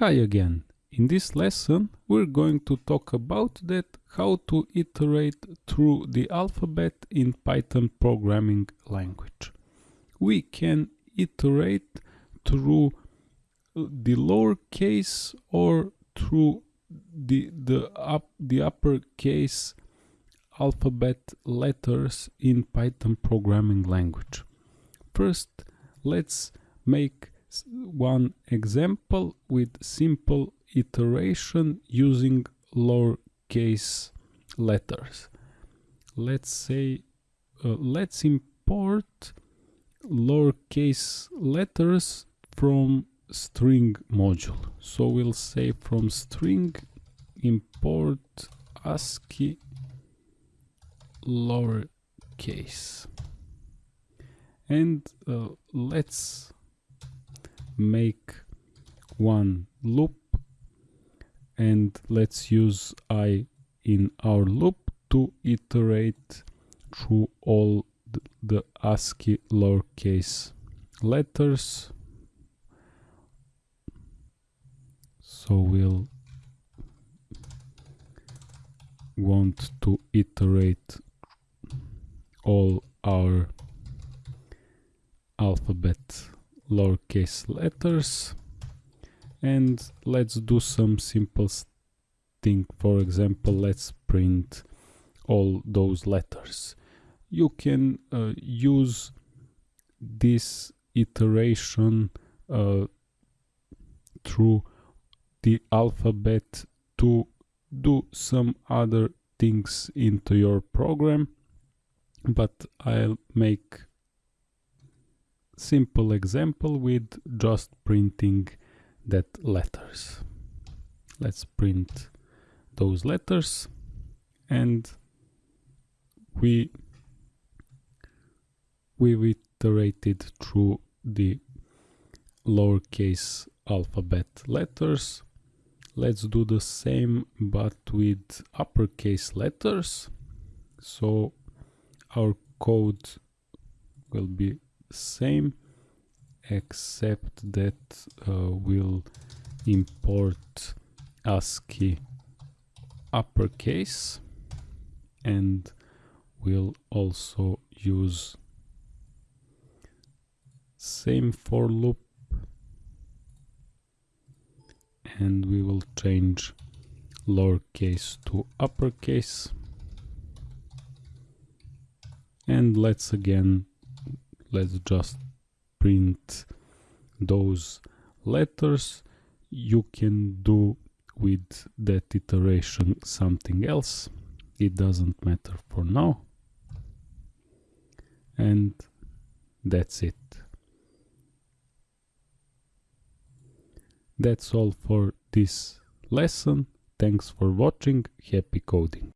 Hi again. In this lesson we're going to talk about that how to iterate through the alphabet in Python programming language. We can iterate through the lowercase or through the the up the uppercase alphabet letters in Python programming language. First, let's make one example with simple iteration using lowercase letters. Let's say, uh, let's import lowercase letters from string module. So we'll say from string import ASCII lowercase. And uh, let's make one loop and let's use i in our loop to iterate through all the, ASCII lowercase letters. So we'll want to iterate all our alphabet lowercase letters. And let's do some simple thing. For example let's print all those letters. You can uh, use this iteration uh, through the alphabet to do some other things into your program. But I'll make simple example with just printing that letters. Let's print those letters and we we iterated through the lowercase alphabet letters. Let's do the same but with uppercase letters. So our code will be same except that uh, we'll import ASCII uppercase and we'll also use same for loop and we will change lowercase to uppercase. And let's again let's just print those letters. You can do with that iteration something else. It doesn't matter for now. And that's it. That's all for this lesson. Thanks for watching. Happy coding